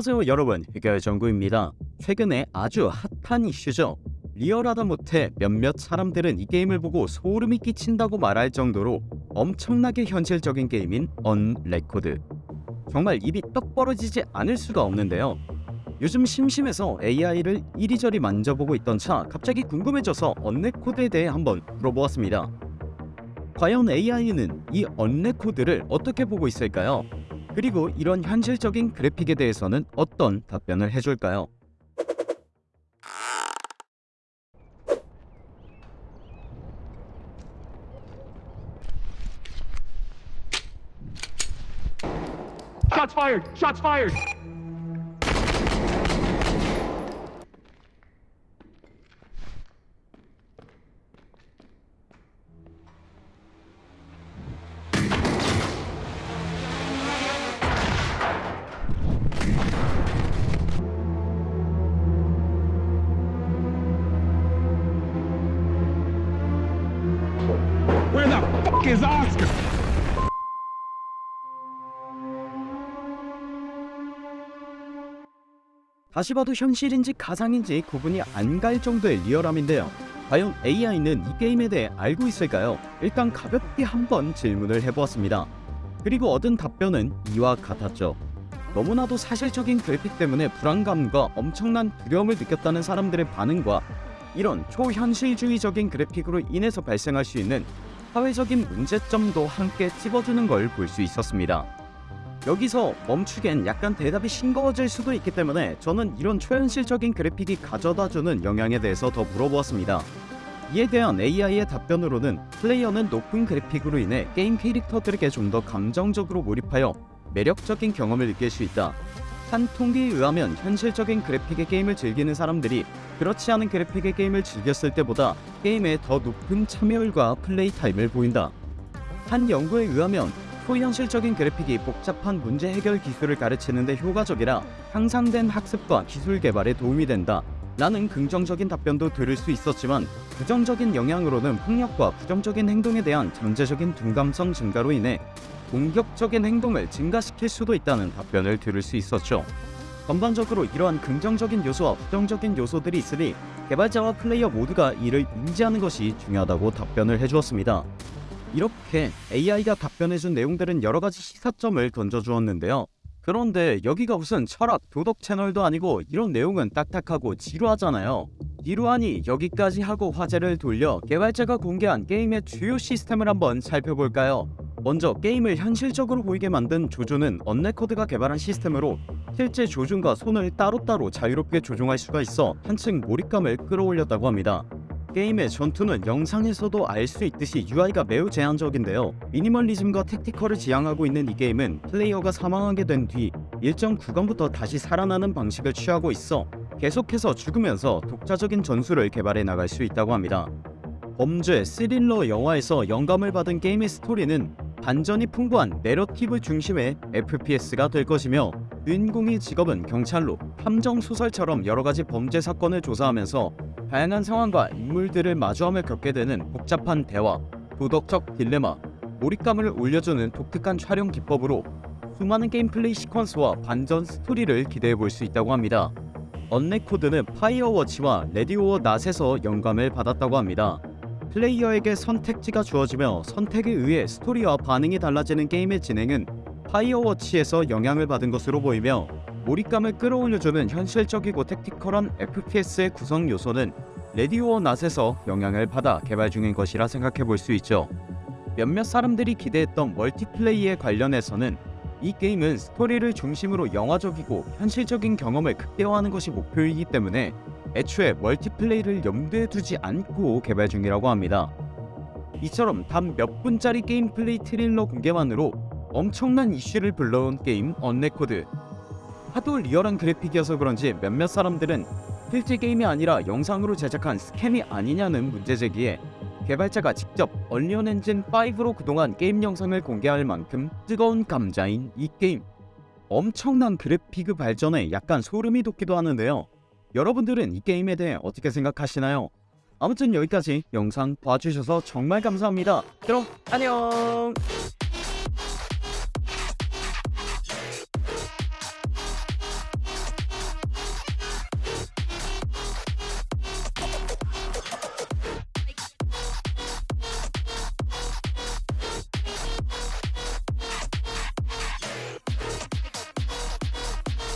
안녕하세요 여러분. 해결정구입니다. 최근에 아주 핫한 이슈죠. 리얼하다 못해 몇몇 사람들은 이 게임을 보고 소름이 끼친다고 말할 정도로 엄청나게 현실적인 게임인 Unrecord. 정말 입이 떡 벌어지지 않을 수가 없는데요. 요즘 심심해서 AI를 이리저리 만져보고 있던 차 갑자기 궁금해져서 Unrecord에 대해 한번 물어보았습니다. 과연 AI는 이 Unrecord를 어떻게 보고 있을까요? 그리고 이런 현실적인 그래픽에 대해서는 어떤 답변을 해줄까요? Shots fired! Is Oscar? 다시 봐도 현실인지 가상인지 구분이 안 갈 정도의 리얼함인데요. 과연 AI는 이 게임에 대해 알고 있을까요? 일단 가볍게 한번 질문을 해보았습니다. 그리고 얻은 답변은 이와 같았죠. 너무나도 사실적인 그래픽 때문에 불안감과 엄청난 두려움을 느꼈다는 사람들의 반응과 이런 초현실주의적인 그래픽으로 인해서 발생할 수 있는 사회적인 문제점도 함께 찝어주는 걸 볼 수 있었습니다. 여기서 멈추기엔 약간 대답이 싱거워질 수도 있기 때문에 저는 이런 초현실적인 그래픽이 가져다주는 영향에 대해서 더 물어보았습니다. 이에 대한 AI의 답변으로는 플레이어는 높은 그래픽으로 인해 게임 캐릭터들에게 좀 더 감정적으로 몰입하여 매력적인 경험을 느낄 수 있다. 한 통계에 의하면 현실적인 그래픽의 게임을 즐기는 사람들이 그렇지 않은 그래픽의 게임을 즐겼을 때보다 게임에 더 높은 참여율과 play time을 보인다. 한 연구에 의하면 초현실적인 그래픽이 복잡한 문제 해결 기술을 가르치는 데 효과적이라 향상된 학습과 기술 개발에 도움이 된다. 라는 긍정적인 답변도 들을 수 있었지만 부정적인 영향으로는 폭력과 부정적인 행동에 대한 잠재적인 둔감성 증가로 인해 공격적인 행동을 증가시킬 수도 있다는 답변을 들을 수 있었죠. 전반적으로 이러한 긍정적인 요소와 부정적인 요소들이 있으니 개발자와 플레이어 모두가 이를 인지하는 것이 중요하다고 답변을 해주었습니다. 이렇게 AI가 답변해준 내용들은 여러가지 시사점을 던져주었는데요. 그런데 여기가 무슨 철학 도덕 채널도 아니고 이런 내용은 딱딱하고 지루하잖아요. 지루하니 여기까지 하고 화제를 돌려 개발자가 공개한 게임의 주요 시스템을 한번 살펴볼까요? 먼저 게임을 현실적으로 보이게 만든 조준은 언레코드가 개발한 시스템으로 실제 조준과 손을 따로따로 자유롭게 조종할 수가 있어 한층 몰입감을 끌어올렸다고 합니다. 게임의 전투는 영상에서도 알 수 있듯이 UI가 매우 제한적인데요. 미니멀리즘과 택티컬을 지향하고 있는 이 게임은 플레이어가 사망하게 된 뒤 일정 구간부터 다시 살아나는 방식을 취하고 있어 계속해서 죽으면서 독자적인 전술을 개발해 나갈 수 있다고 합니다. 범죄, 스릴러 영화에서 영감을 받은 게임의 스토리는 반전이 풍부한 내러티브 중심의 FPS가 될 것이며 주인공의 직업은 경찰로 탐정 소설처럼 여러가지 범죄 사건을 조사하면서 다양한 상황과 인물들을 마주하며 겪게 되는 복잡한 대화, 도덕적 딜레마, 몰입감을 올려주는 독특한 촬영 기법으로 수많은 게임 플레이 시퀀스와 반전 스토리를 기대해 볼 수 있다고 합니다. 언레코드는 파이어워치와 레디오어 낫에서 영감을 받았다고 합니다. 플레이어에게 선택지가 주어지며 선택에 의해 스토리와 반응이 달라지는 게임의 진행은 파이어워치에서 영향을 받은 것으로 보이며 몰입감을 끌어올려주는 현실적이고 tactical한 FPS의 구성 요소는 Ready or Not에서 영향을 받아 개발 중인 것이라 생각해 볼 수 있죠. 몇몇 사람들이 기대했던 multiplay에 관련해서는 이 게임은 스토리를 중심으로 영화적이고 현실적인 경험을 극대화하는 것이 목표이기 때문에 애초에 멀티플레이를 염두에 두지 않고 개발 중이라고 합니다. 이처럼 단 몇 분짜리 게임 플레이 트레일러 공개만으로 엄청난 이슈를 불러온 게임 언레코드. 하도 리얼한 그래픽이어서 그런지 몇몇 사람들은 실제 게임이 아니라 영상으로 제작한 scam이 아니냐는 문제 제기에 개발자가 직접 언리얼 엔진 5로 그동안 게임 영상을 공개할 만큼 뜨거운 감자인 이 게임. 엄청난 그래픽 발전에 약간 소름이 돋기도 하는데요 여러분들은 이 게임에 대해 어떻게 생각하시나요? 아무튼 여기까지 영상 봐주셔서 정말 감사합니다 그럼 안녕